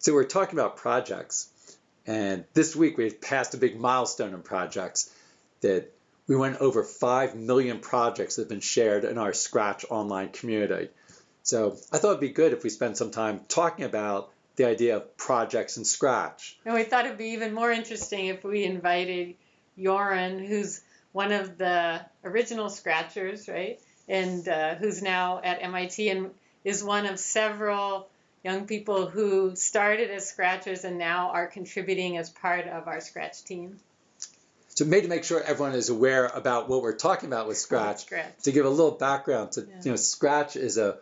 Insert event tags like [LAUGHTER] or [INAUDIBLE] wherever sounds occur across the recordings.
So we're talking about projects, and this week we passed a big milestone in projects that we went over 5 million projects that have been shared in our Scratch online community. So I thought it'd be good if we spent some time talking about the idea of projects in Scratch. And we thought it'd be even more interesting if we invited Joran, who's one of the original Scratchers, right? And uh, who's now at MIT and is one of several young people who started as Scratchers and now are contributing as part of our Scratch team. So maybe to make sure everyone is aware about what we're talking about with Scratch, Scratch. to give a little background to, Yeah. you know, Scratch is a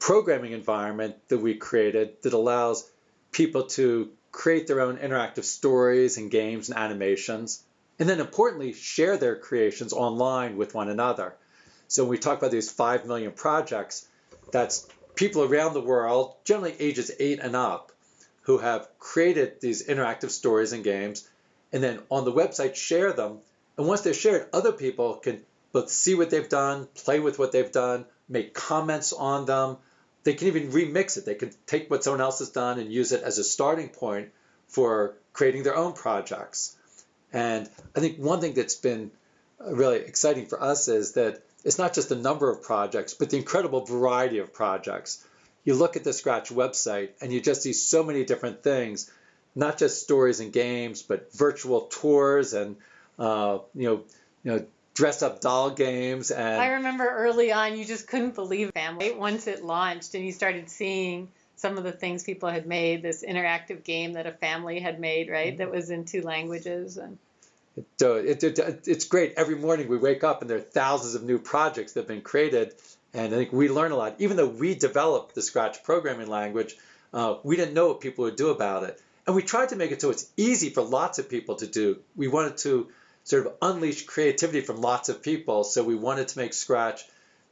programming environment that we created that allows people to create their own interactive stories and games and animations, and then importantly, share their creations online with one another. So when we talk about these 5 million projects, that's people around the world, generally ages 8 and up, who have created these interactive stories and games, and then on the website share them. And once they're shared, other people can both see what they've done, play with what they've done, make comments on them. They can even remix it. They can take what someone else has done and use it as a starting point for creating their own projects. And I think one thing that's been really exciting for us is that it's not just the number of projects, but the incredible variety of projects. You look at the Scratch website and you just see so many different things, not just stories and games, but virtual tours and uh, you know, you know, dress up doll games and I remember early on, you just couldn't believe family once it launched and you started seeing some of the things people had made. This interactive game that a family had made, right? That was in two languages and. So it, it, it's great. Every morning we wake up and there are thousands of new projects that have been created. And I think we learn a lot. Even though we developed the Scratch programming language, uh, we didn't know what people would do about it. And we tried to make it so it's easy for lots of people to do. We wanted to sort of unleash creativity from lots of people. So we wanted to make Scratch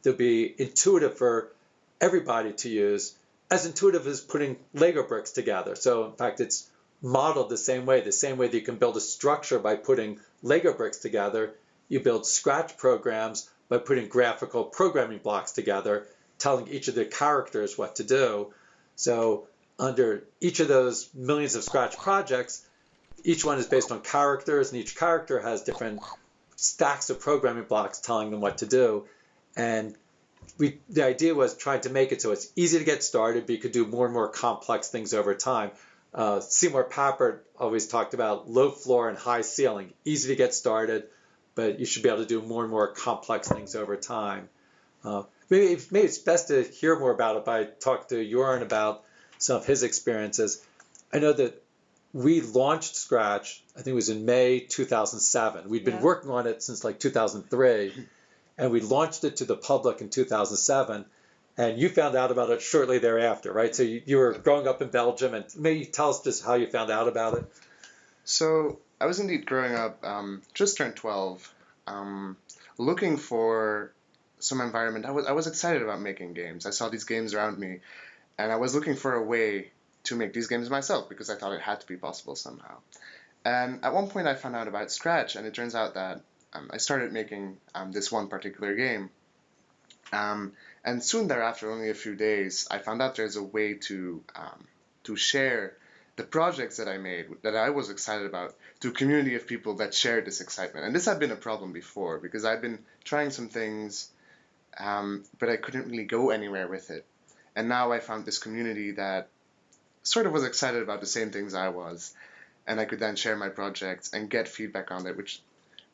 to be intuitive for everybody to use, as intuitive as putting Lego bricks together. So in fact, it's modeled the same way, the same way that you can build a structure by putting Lego bricks together, you build Scratch programs by putting graphical programming blocks together, telling each of the characters what to do. So under each of those millions of Scratch projects, each one is based on characters, and each character has different stacks of programming blocks telling them what to do. And we, the idea was trying to make it so it's easy to get started, but you could do more and more complex things over time. Uh, Seymour Papert always talked about low floor and high ceiling, easy to get started, but you should be able to do more and more complex things over time. Uh, maybe, maybe it's best to hear more about it by talking to Joran about some of his experiences. I know that we launched Scratch, I think it was in May 2007. We'd been Yeah. working on it since like 2003, and we launched it to the public in 2007 and you found out about it shortly thereafter, right? So you, you were growing up in Belgium, and maybe tell us just how you found out about it. So I was indeed growing up, um, just turned 12, um, looking for some environment. I was I was excited about making games. I saw these games around me, and I was looking for a way to make these games myself because I thought it had to be possible somehow. And at one point, I found out about Scratch, and it turns out that um, I started making um, this one particular game. Um, and soon thereafter, only a few days, I found out there's a way to um, to share the projects that I made that I was excited about to a community of people that shared this excitement. And this had been a problem before because I'd been trying some things, um, but I couldn't really go anywhere with it. And now I found this community that sort of was excited about the same things I was, and I could then share my projects and get feedback on it, which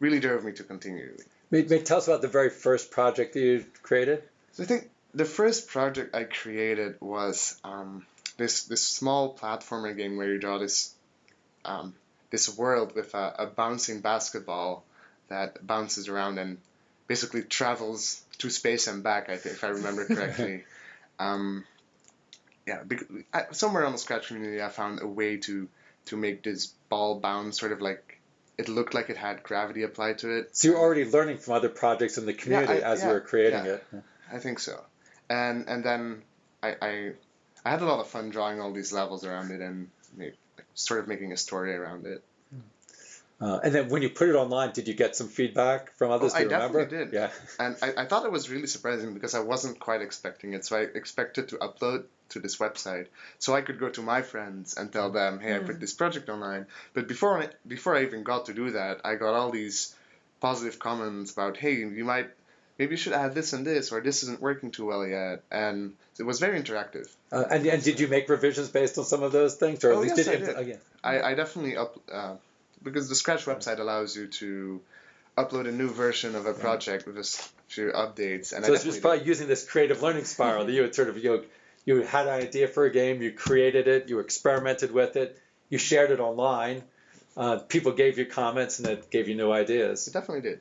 really drove me to continue. Maybe, maybe tell us about the very first project that you created. So I think the first project I created was um, this this small platformer game where you draw this um, this world with a, a bouncing basketball that bounces around and basically travels through space and back. I think if I remember [LAUGHS] correctly. um, yeah, somewhere on the Scratch community, I found a way to to make this ball bounce, sort of like it looked like it had gravity applied to it. So you're already learning from other projects in the community I- as you yeah, were creating yeah. it. I think so. And and then I, I I had a lot of fun drawing all these levels around it and make, sort of making a story around it. Uh, and then when you put it online, did you get some feedback from others? Oh, I remember? definitely did. Yeah. [LAUGHS] And I, I thought it was really surprising because I wasn't quite expecting it. So I expected to upload to this website, so I could go to my friends and tell them, "Hey, I put this project online." But before I, before I even got to do that, I got all these positive comments about, "Hey, you might maybe you should add this and this, or this isn't working too well yet," and it was very interactive. Uh, and, and did you make revisions based on some of those things, or at Oh, least yes, did, I you- did. oh, yeah. I, I definitely up uh, because the Scratch website allows you to upload a new version of a project with a few updates, and So I it's just probably using this creative learning spiral that you would sort of you you had an idea for a game, you created it, you experimented with it, you shared it online, uh, people gave you comments and it gave you new ideas. It definitely did.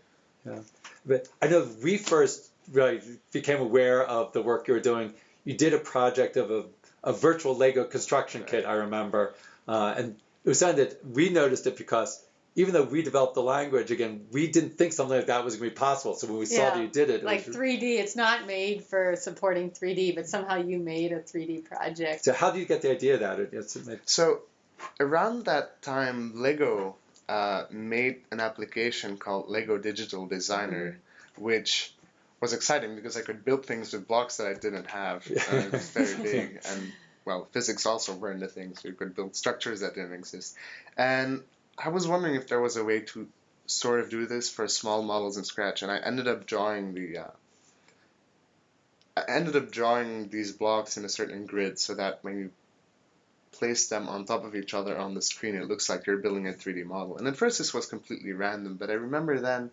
But I know we first really became aware of the work you were doing. You did a project of a, a virtual Lego construction kit, I remember, uh, and it was something that we noticed it because even though we developed the language, again, we didn't think something like that was going to be possible. So when we saw Yeah, that you did it, it Like was, 3D, it's not made for supporting 3D, but somehow you made a 3D project. so how do you get the idea that it, it's, it, So around that time, Lego uh, made an application called Lego Digital Designer, which was exciting because I could build things with blocks that I didn't have. Uh, it was [LAUGHS] very big, and well, physics also weren't the thing, so you could build structures that didn't exist. And I was wondering if there was a way to sort of do this for small models in Scratch, and I ended up drawing the. Uh, I ended up drawing these blocks in a certain grid so that when you place them on top of each other on the screen, it looks like you're building a 3D model. And at first, this was completely random, but I remember then,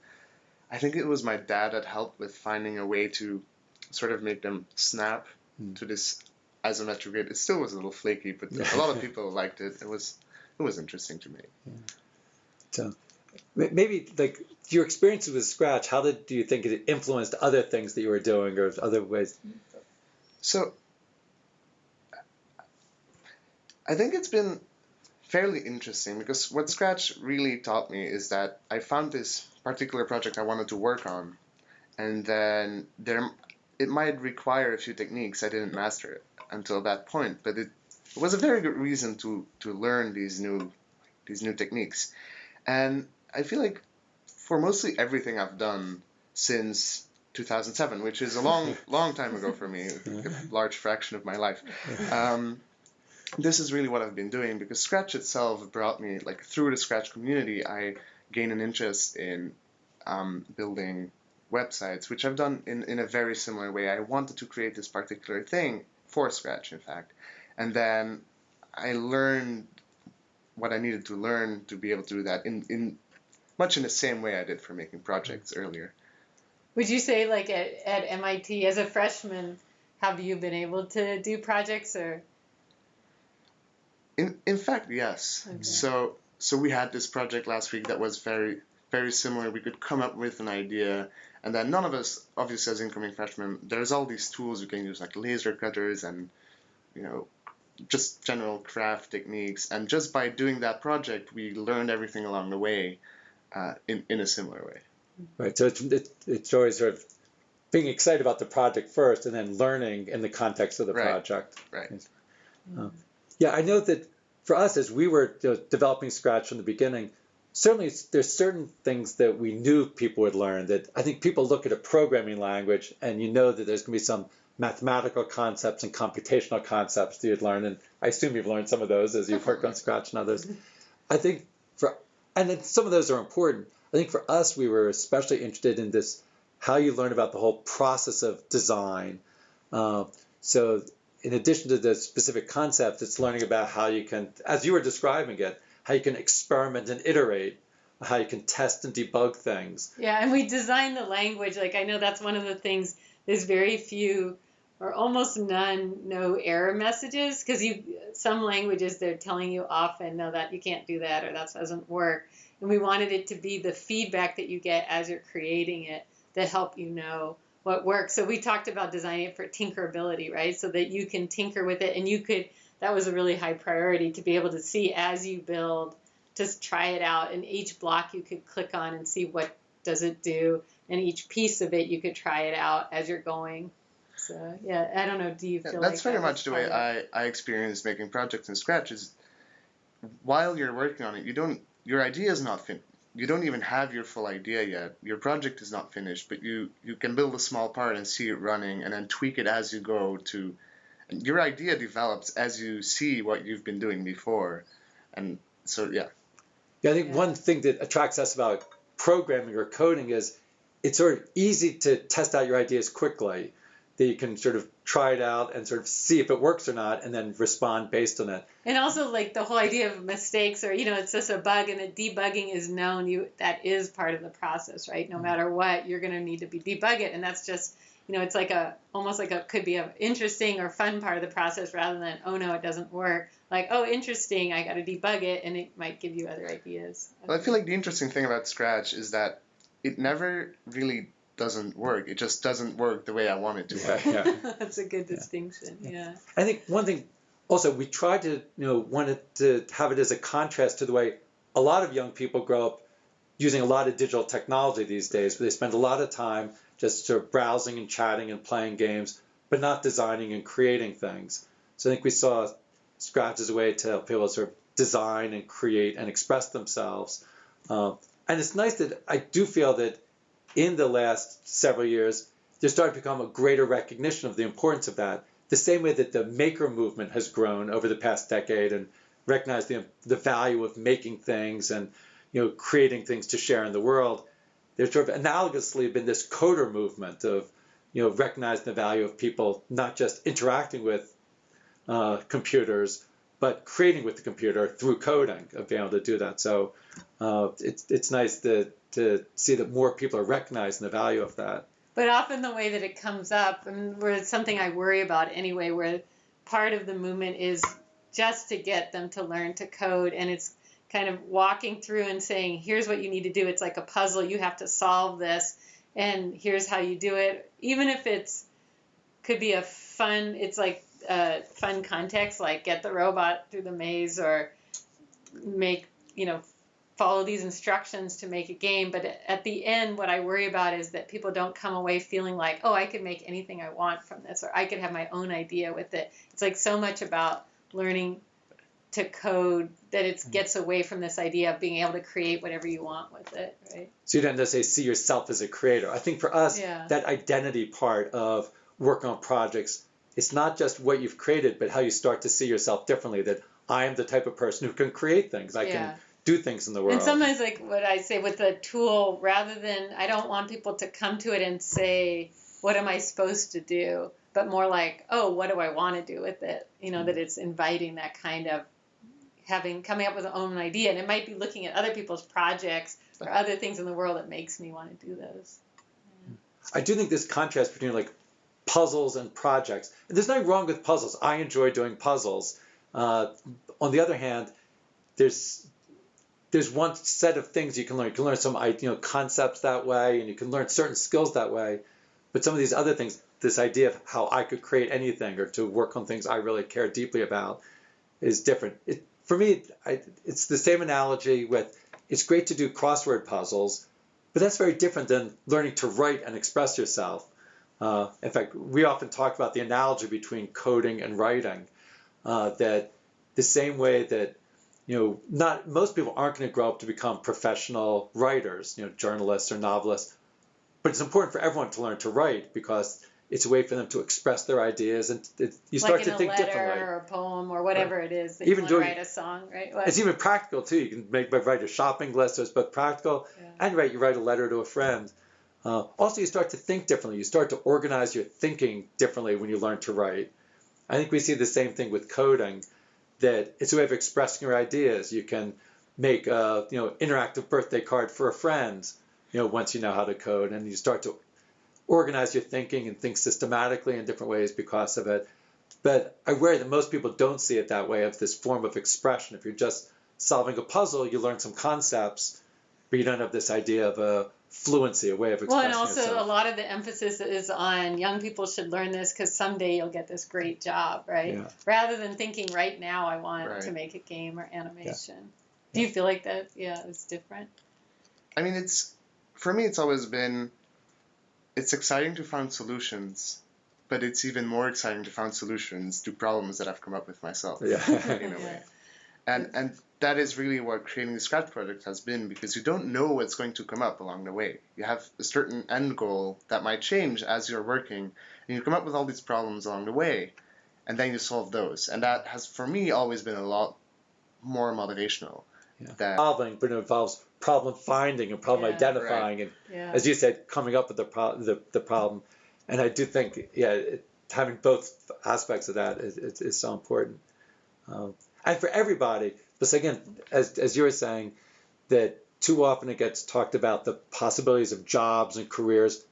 I think it was my dad that helped with finding a way to sort of make them snap Hmm. to this isometric grid. It still was a little flaky, but [LAUGHS] a lot of people liked it. It was it was interesting to me. So maybe like your experiences with Scratch, how did do you think it influenced other things that you were doing or other ways? So I think it's been fairly interesting because what Scratch really taught me is that I found this particular project I wanted to work on, and then there it might require a few techniques I didn't master it until that point, but it, it was a very good reason to to learn these new these new techniques, and I feel like for mostly everything I've done since 2007, which is a long [LAUGHS] long time ago for me, a large fraction of my life. Um, this is really what I've been doing because Scratch itself brought me like through the Scratch community. I gained an interest in um, building websites, which I've done in, in a very similar way. I wanted to create this particular thing for Scratch, in fact, and then I learned what I needed to learn to be able to do that in, in much in the same way I did for making projects earlier. Would you say, like at, at MIT, as a freshman, have you been able to do projects or? In in fact, yes. Okay. So so we had this project last week that was very very similar. We could come up with an idea, and then none of us, obviously as incoming freshmen, there's all these tools you can use like laser cutters and you know just general craft techniques. And just by doing that project, we learned everything along the way uh, in in a similar way. Right. So it's it's, it's always sort of being excited about the project first, and then learning in the context of the Right. project. Right. Um, yeah, I know that for us, as we were developing Scratch from the beginning, certainly there's certain things that we knew people would learn. That I think people look at a programming language, and you know that there's going to be some mathematical concepts and computational concepts that you'd learn, and I assume you've learned some of those as you've worked on Scratch and others. I think for and then some of those are important. I think for us, we were especially interested in this how you learn about the whole process of design. Uh, so, in addition to the specific concept, it's learning about how you can, as you were describing it, how you can experiment and iterate, how you can test and debug things. Yeah, and we designed the language. Like I know that's one of the things. There's very few, or almost none, no error messages because you some languages they're telling you often no that you can't do that or that doesn't work. And we wanted it to be the feedback that you get as you're creating it that help you know what works. So we talked about designing it for tinkerability, right? So that you can tinker with it and you could. That was a really high priority to be able to see as you build just try it out and each block you could click on and see what does it do and each piece of it you could try it out as you're going so yeah i don't know do you Yeah, feel that's like very that much the way I, I experience making projects in Scratch is while you're working on it, you don't your idea is not fin you don't even have your full idea yet. Your project is not finished, but you, you can build a small part and see it running and then tweak it as you go to your idea develops as you see what you've been doing before, and so yeah. Yeah, I think Yeah. one thing that attracts us about programming or coding is it's sort of easy to test out your ideas quickly. That you can sort of try it out and sort of see if it works or not, and then respond based on it. And also like the whole idea of mistakes or you know it's just a bug and the debugging is known you that is part of the process right no mm-hmm. matter what you're going to need to be debug it and that's just you know it's like a almost like a could be a interesting or fun part of the process rather than oh no it doesn't work like oh interesting I got to debug it and it might give you other ideas. Well, I feel like the interesting thing about Scratch is that it never really doesn't work. It just doesn't work the way I want it to work. Yeah, yeah. [LAUGHS] that's a good distinction. Yeah. I think one thing also we tried to you know wanted to have it as a contrast to the way a lot of young people grow up using a lot of digital technology these days. Where they spend a lot of time just sort of browsing and chatting and playing games, but not designing and creating things. So I think we saw Scratch as a way to help people sort of design and create and express themselves. Um, and it's nice that I do feel that in the last several years, there's started to become a greater recognition of the importance of that. The same way that the maker movement has grown over the past decade and recognized the, the value of making things and you know creating things to share in the world. There's sort of analogously been this coder movement of you know recognizing the value of people not just interacting with uh, computers, but creating with the computer through coding of being able to do that. So uh, it's it's nice to to see that more people are recognizing the value of that. But often the way that it comes up, and where it's something I worry about anyway, where part of the movement is just to get them to learn to code, and it's kind of walking through and saying, here's what you need to do. It's like a puzzle. You have to solve this, and here's how you do it. Even if it's could be a fun, it's like a fun context, like get the robot through the maze or make, you know, follow these instructions to make a game. But at the end, what I worry about is that people don't come away feeling like, oh, I could make anything I want from this, or I could have my own idea with it. It's like so much about learning to code that it mm-hmm. gets away from this idea of being able to create whatever you want with it, right? So you don't necessarily see yourself as a creator. I think for us, Yeah. that identity part of working on projects, it's not just what you've created, but how you start to see yourself differently. That I am the type of person who can create things. I Yeah. can do things in the world. And sometimes, like what I say with the tool, rather than I don't want people to come to it and say, "What am I supposed to do?" but more like, "Oh, what do I want to do with it?" You know, that mm-hmm. it's inviting that kind of having coming up with an own idea, and it might be looking at other people's projects or other things in the world that makes me want to do those. I do think this contrast between like puzzles and projects. And there's nothing wrong with puzzles. I enjoy doing puzzles. Uh, on the other hand, there's there's one set of things you can learn. You can learn some you know concepts that way, and you can learn certain skills that way. But some of these other things, this idea of how I could create anything or to work on things I really care deeply about, is different. It, for me, I, it's the same analogy with it's great to do crossword puzzles, but that's very different than learning to write and express yourself. Uh, in fact, we often talk about the analogy between coding and writing. Uh, that the same way that you know, not most people aren't going to grow up to become professional writers, you know, journalists or novelists. But it's important for everyone to learn to write because it's a way for them to express their ideas, and it, you start like to think letter differently. or a poem or whatever it is that Even you doing- write a song, right? What? It's even practical too. You can make write a shopping list, so it's both practical Yeah. and write. You write a letter to a friend. Uh, also, you start to think differently. You start to organize your thinking differently when you learn to write. I think we see the same thing with coding. That it's a way of expressing your ideas. You can make a you know interactive birthday card for a friend. You know once you know how to code, and you start to organize your thinking and think systematically in different ways because of it. But I worry that most people don't see it that way of this form of expression. If you're just solving a puzzle, you learn some concepts, but you don't have this idea of a fluency, a way of expressing Well, and also yourself. a lot of the emphasis is on young people should learn this because someday you'll get this great job, right? Yeah. Rather than thinking right now I want Right. to make a game or animation. Do you feel like that? Yeah, it's different. I mean, it's for me. It's always been. It's exciting to find solutions, but it's even more exciting to find solutions to problems that I've come up with myself. Yeah. [LAUGHS] in a way. [LAUGHS] And and that is really what creating the Scratch project has been because you don't know what's going to come up along the way. You have a certain end goal that might change as you're working, and you come up with all these problems along the way. and then you solve those. And that has, for me, always been a lot more motivational. Yeah. That, Solving, but it involves problem finding and problem Yeah. identifying, and Yeah. as you said, coming up with the, pro- the, the problem. And I do think, yeah, it, having both aspects of that is, is, is so important. Um, and for everybody, But again, as, as you were saying, that too often it gets talked about the possibilities of jobs and careers.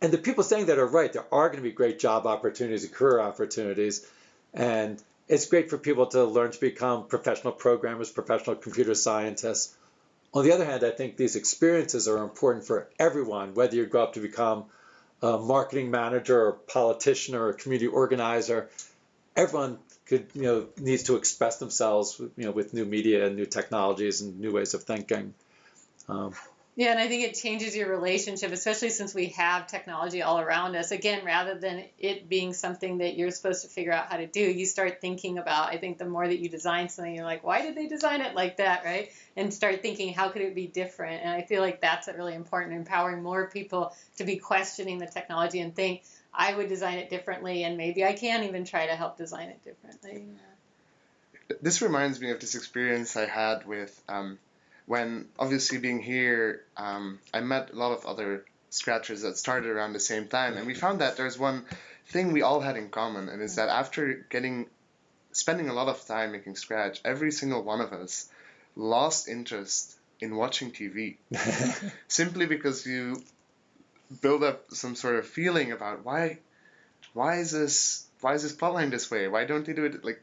And the people saying that are right. There are going to be great job opportunities and career opportunities. And it's great for people to learn to become professional programmers, professional computer scientists. On the other hand, I think these experiences are important for everyone, whether you grow up to become a marketing manager or a politician or a community organizer. Everyone could, you know, needs to express themselves, you know, with new media and new technologies and new ways of thinking. Um, Yeah, and I think it changes your relationship, especially since we have technology all around us. Again, rather than it being something that you're supposed to figure out how to do, you start thinking about, I think the more that you design something, you're like, why did they design it like that, right? And start thinking, how could it be different? And I feel like that's really important, empowering more people to be questioning the technology and think, I would design it differently, and maybe I can even try to help design it differently. this reminds me of this experience I had with um, when obviously being here, um, I met a lot of other scratchers that started around the same time, and we found that there's one thing we all had in common, and is that after getting spending a lot of time making scratch, every single one of us lost interest in watching TV [LAUGHS] simply because you build up some sort of feeling about why why is this why is this plotline this way? Why don't they do it like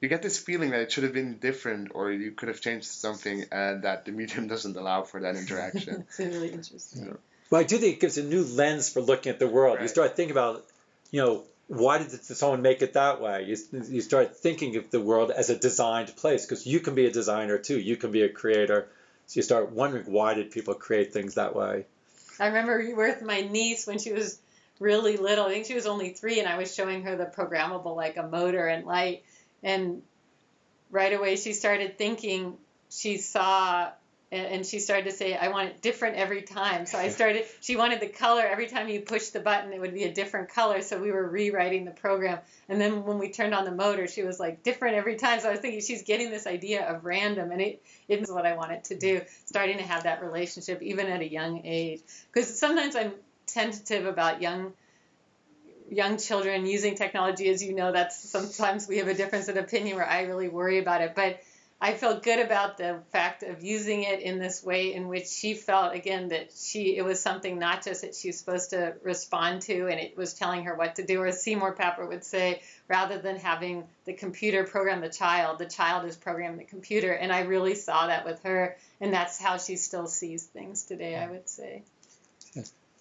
you get this feeling that it should have been different or you could have changed something and that the medium [LAUGHS] doesn't allow for that interaction. [LAUGHS] it's really interesting. Well, I do think it gives a new lens for looking at the world. You start thinking about, you know, why did someone make it that way? You, you start thinking of the world as a designed place because you can be a designer too. You can be a creator. So you start wondering why did people create things that way? I remember you were with my niece when she was really little. I think she was only three, and I was showing her the programmable like a motor and light, and right away she started thinking. She saw, and she started to say, "I want it different every time." So I [LAUGHS] started. She wanted the color every time you pushed the button, it would be a different color. So we were rewriting the program, and then when we turned on the motor, she was like, "Different every time." So I was thinking she's getting this idea of random, and it it is what I wanted to do. Starting to have that relationship even at a young age because sometimes I'm tentative about young young children using technology as you know that's sometimes we have a difference in opinion where I really worry about it. But I felt good about the fact of using it in this way in which she felt again that she it was something not just that she was supposed to respond to and it was telling her what to do or as Seymour Papert would say rather than having the computer program the child the child is programming the computer. And I really saw that with her and that's how she still sees things today I would say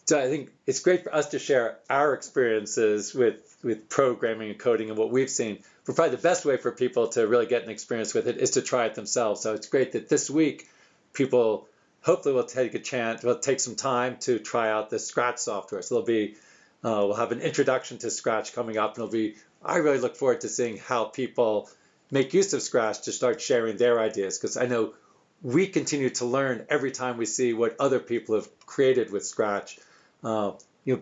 So I think it's great for us to share our experiences with with programming and coding and what we've seen. But probably the best way for people to really get an experience with it is to try it themselves. So it's great that this week people hopefully will take a chance, will take some time to try out the Scratch software. So there'll be uh, we'll have an introduction to Scratch coming up, and it'll be. I really look forward to seeing how people make use of Scratch to start sharing their ideas because I know we continue to learn every time we see what other people have created with Scratch. Uh, you know,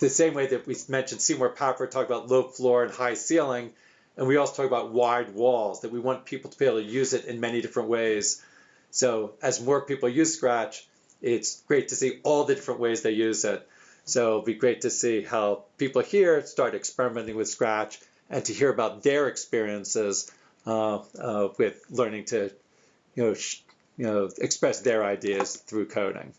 the same way that we mentioned Seymour Papert talked about low floor and high ceiling, and we also talk about wide walls, that we want people to be able to use it in many different ways. So as more people use Scratch, it's great to see all the different ways they use it. So it'll be great to see how people here start experimenting with Scratch and to hear about their experiences uh, uh, with learning to, you know, you know, express their ideas through coding.